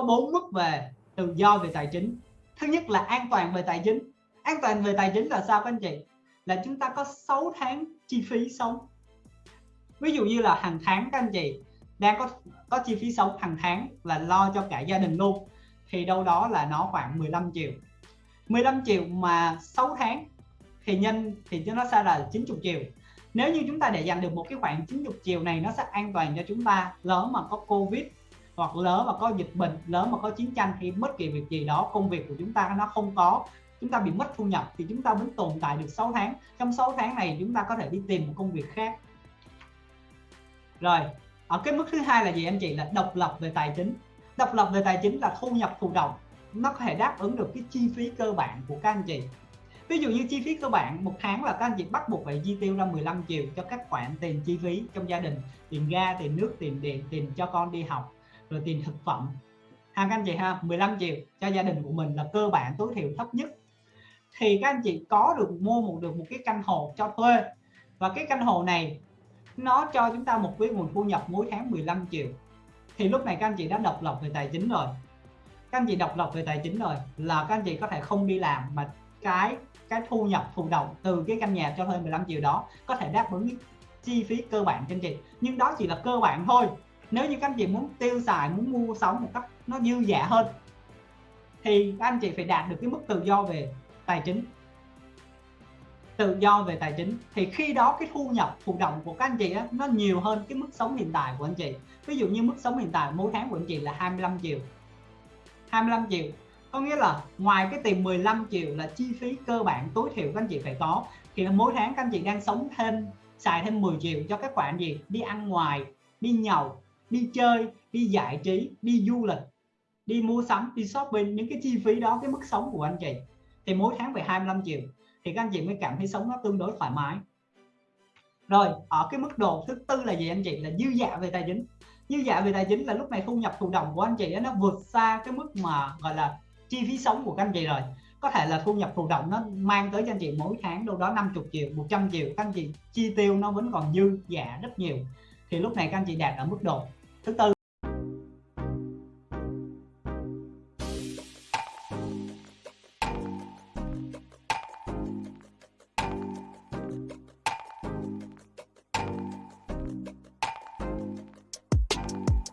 có bốn mức về tự do về tài chính. Thứ nhất là an toàn về tài chính. An toàn về tài chính là sao các anh chị? Là chúng ta có 6 tháng chi phí sống. Ví dụ như là hàng tháng các anh chị đang có có chi phí sống hàng tháng là lo cho cả gia đình luôn, thì đâu đó là nó khoảng 15 triệu. 15 triệu mà 6 tháng thì nhân, thì nó sẽ là 90 triệu. Nếu như chúng ta để dành được một cái khoản 90 triệu này, nó sẽ an toàn cho chúng ta. Lỡ mà có Covid hoặc lỡ mà có dịch bệnh, lỡ mà có chiến tranh thì bất kỳ việc gì đó, công việc của chúng ta nó không có, chúng ta bị mất thu nhập thì chúng ta vẫn tồn tại được 6 tháng. Trong 6 tháng này chúng ta có thể đi tìm một công việc khác. Rồi, ở cái mức thứ hai là gì anh chị? Là độc lập về tài chính. Độc lập về tài chính là thu nhập thụ động. Nó có thể đáp ứng được cái chi phí cơ bản của các anh chị. Ví dụ như chi phí cơ bản, một tháng là các anh chị bắt buộc phải chi tiêu ra 15 triệu cho các khoản tiền chi phí trong gia đình, tiền ga, tiền nước, tiền điện, tiền cho con đi học rồi tiền thực phẩm. Ha các anh chị ha 15 triệu cho gia đình của mình là cơ bản tối thiểu thấp nhất. Thì các anh chị có được mua một, được một cái căn hộ cho thuê. Và cái căn hộ này, nó cho chúng ta một cái nguồn thu nhập mỗi tháng 15 triệu. Thì lúc này các anh chị đã độc lập về tài chính rồi. Các anh chị độc lập về tài chính rồi là các anh chị có thể không đi làm mà cái cái thu nhập, thụ động từ cái căn nhà cho thuê 15 triệu đó có thể đáp ứng chi phí cơ bản cho anh chị. Nhưng đó chỉ là cơ bản thôi nếu như các anh chị muốn tiêu xài muốn mua sống một cách nó dư dả hơn thì các anh chị phải đạt được cái mức tự do về tài chính. Tự do về tài chính. Thì khi đó cái thu nhập thụ động của các anh chị á, nó nhiều hơn cái mức sống hiện tại của anh chị. Ví dụ như mức sống hiện tại mỗi tháng của anh chị là 25 triệu. 25 triệu. Có nghĩa là ngoài cái tiền 15 triệu là chi phí cơ bản tối thiểu các anh chị phải có thì mỗi tháng các anh chị đang sống thêm xài thêm 10 triệu cho các khoản gì? Đi ăn ngoài đi nhậu đi chơi, đi giải trí, đi du lịch, đi mua sắm, đi shopping, những cái chi phí đó, cái mức sống của anh chị. Thì mỗi tháng về 25 triệu. Thì các anh chị mới cảm thấy sống nó tương đối thoải mái. Rồi, ở cái mức độ thứ tư là gì anh chị? Là dư dạ về tài chính. Dư dạ về tài chính là lúc này thu nhập thụ động của anh chị nó vượt xa cái mức mà, gọi là, chi phí sống của các anh chị rồi. Có thể là thu nhập thụ động nó mang tới cho anh chị mỗi tháng đâu đó 50 triệu 100 triệu. Các anh chị chi tiêu nó vẫn còn dư dạ rất nhiều. Thì lúc này các anh chị đạt ở mức độ thứ tư